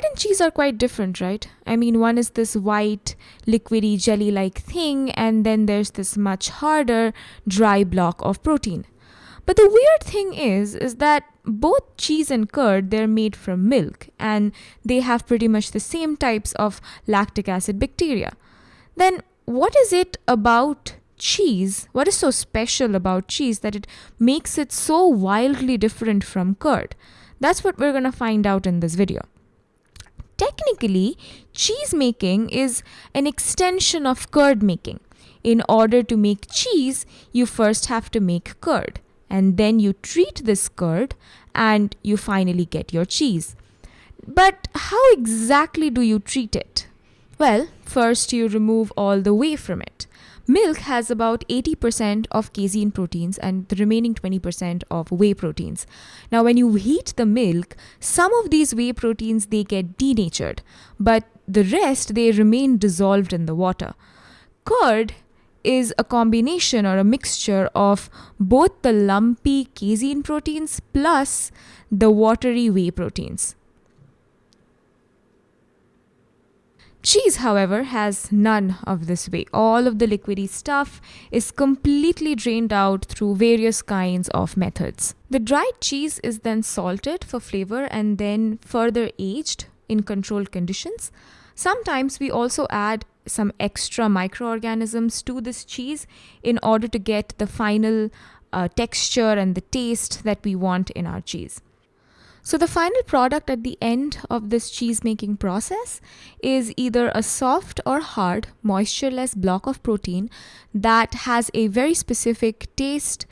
curd and cheese are quite different, right? I mean, one is this white, liquidy, jelly like thing, and then there's this much harder, dry block of protein. But the weird thing is, is that both cheese and curd, they're made from milk, and they have pretty much the same types of lactic acid bacteria. Then, what is it about cheese? What is so special about cheese that it makes it so wildly different from curd? That's what we're going to find out in this video. Technically, cheese making is an extension of curd making. In order to make cheese, you first have to make curd, and then you treat this curd, and you finally get your cheese. But how exactly do you treat it? Well, first you remove all the whey from it. Milk has about 80% of casein proteins and the remaining 20% of whey proteins. Now when you heat the milk, some of these whey proteins they get denatured, but the rest they remain dissolved in the water. Curd is a combination or a mixture of both the lumpy casein proteins plus the watery whey proteins. Cheese, however, has none of this whey. All of the liquidy stuff is completely drained out through various kinds of methods. The dried cheese is then salted for flavor and then further aged in controlled conditions. Sometimes we also add some extra microorganisms to this cheese in order to get the final uh, texture and the taste that we want in our cheese. So the final product at the end of this cheese making process is either a soft or hard moistureless block of protein that has a very specific taste,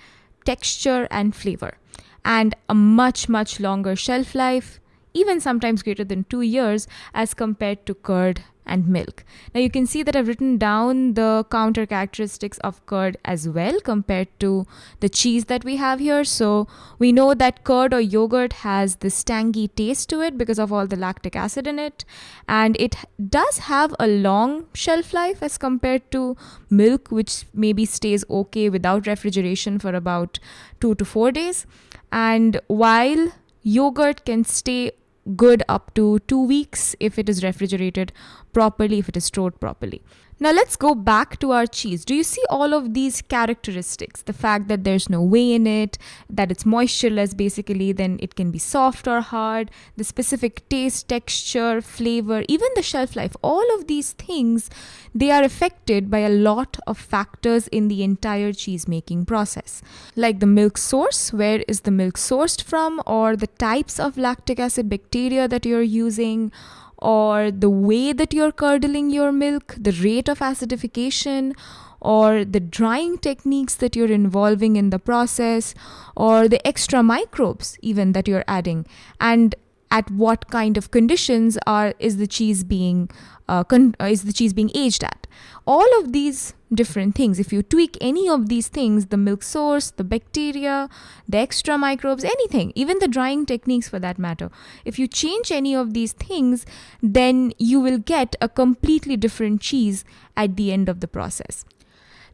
texture and flavor and a much much longer shelf life even sometimes greater than 2 years as compared to curd and milk. Now you can see that I've written down the counter characteristics of curd as well compared to the cheese that we have here. So we know that curd or yogurt has this tangy taste to it because of all the lactic acid in it. And it does have a long shelf life as compared to milk, which maybe stays okay without refrigeration for about two to four days. And while yogurt can stay good up to two weeks if it is refrigerated properly, if it is stored properly. Now let's go back to our cheese. Do you see all of these characteristics? The fact that there's no whey in it, that it's moistureless basically, then it can be soft or hard, the specific taste, texture, flavor, even the shelf life. All of these things, they are affected by a lot of factors in the entire cheese making process. Like the milk source, where is the milk sourced from, or the types of lactic acid bacteria that you're using, or the way that you're curdling your milk, the rate of acidification, or the drying techniques that you're involving in the process, or the extra microbes even that you're adding, and at what kind of conditions are is the cheese being uh, uh, is the cheese being aged at. All of these different things if you tweak any of these things the milk source the bacteria the extra microbes anything even the drying techniques for that matter if you change any of these things then you will get a completely different cheese at the end of the process.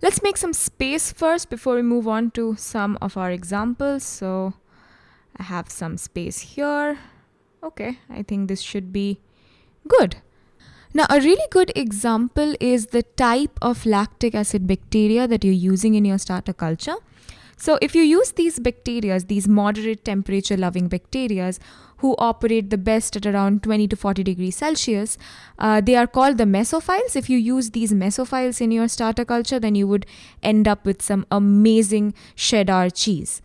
Let's make some space first before we move on to some of our examples. So i have some space here okay i think this should be good now, a really good example is the type of lactic acid bacteria that you're using in your starter culture. So, if you use these bacteria, these moderate temperature loving bacteria who operate the best at around 20 to 40 degrees Celsius, uh, they are called the mesophiles. If you use these mesophiles in your starter culture, then you would end up with some amazing cheddar cheese.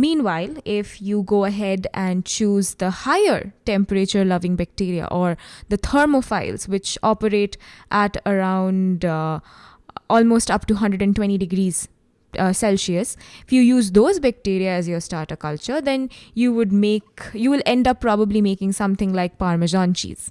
Meanwhile, if you go ahead and choose the higher temperature loving bacteria or the thermophiles, which operate at around uh, almost up to 120 degrees uh, Celsius, if you use those bacteria as your starter culture, then you would make, you will end up probably making something like Parmesan cheese.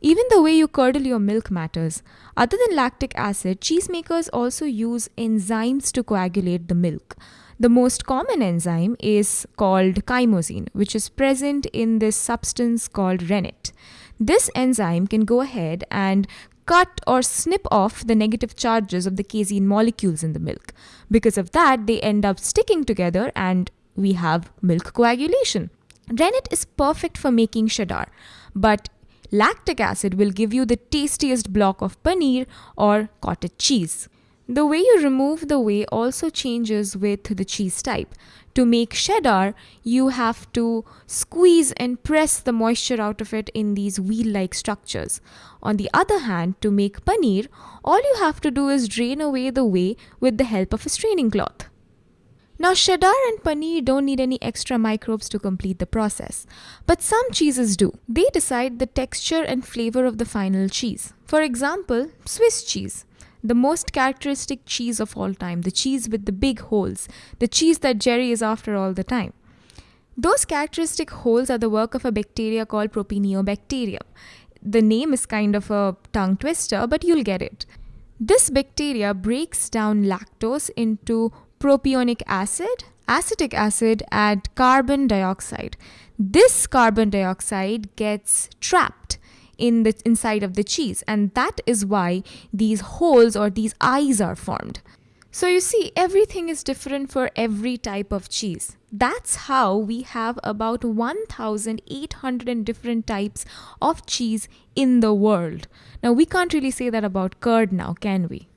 Even the way you curdle your milk matters. Other than lactic acid, cheesemakers also use enzymes to coagulate the milk. The most common enzyme is called chymosin, which is present in this substance called rennet. This enzyme can go ahead and cut or snip off the negative charges of the casein molecules in the milk. Because of that, they end up sticking together and we have milk coagulation. Rennet is perfect for making cheddar, but lactic acid will give you the tastiest block of paneer or cottage cheese. The way you remove the whey also changes with the cheese type. To make cheddar, you have to squeeze and press the moisture out of it in these wheel-like structures. On the other hand, to make paneer, all you have to do is drain away the whey with the help of a straining cloth. Now, cheddar and paneer don't need any extra microbes to complete the process, but some cheeses do. They decide the texture and flavor of the final cheese. For example, Swiss cheese the most characteristic cheese of all time, the cheese with the big holes, the cheese that Jerry is after all the time. Those characteristic holes are the work of a bacteria called Propionibacterium. The name is kind of a tongue twister, but you'll get it. This bacteria breaks down lactose into propionic acid, acetic acid, and carbon dioxide. This carbon dioxide gets trapped in the inside of the cheese and that is why these holes or these eyes are formed. So you see everything is different for every type of cheese. That's how we have about 1800 different types of cheese in the world. Now we can't really say that about curd now, can we?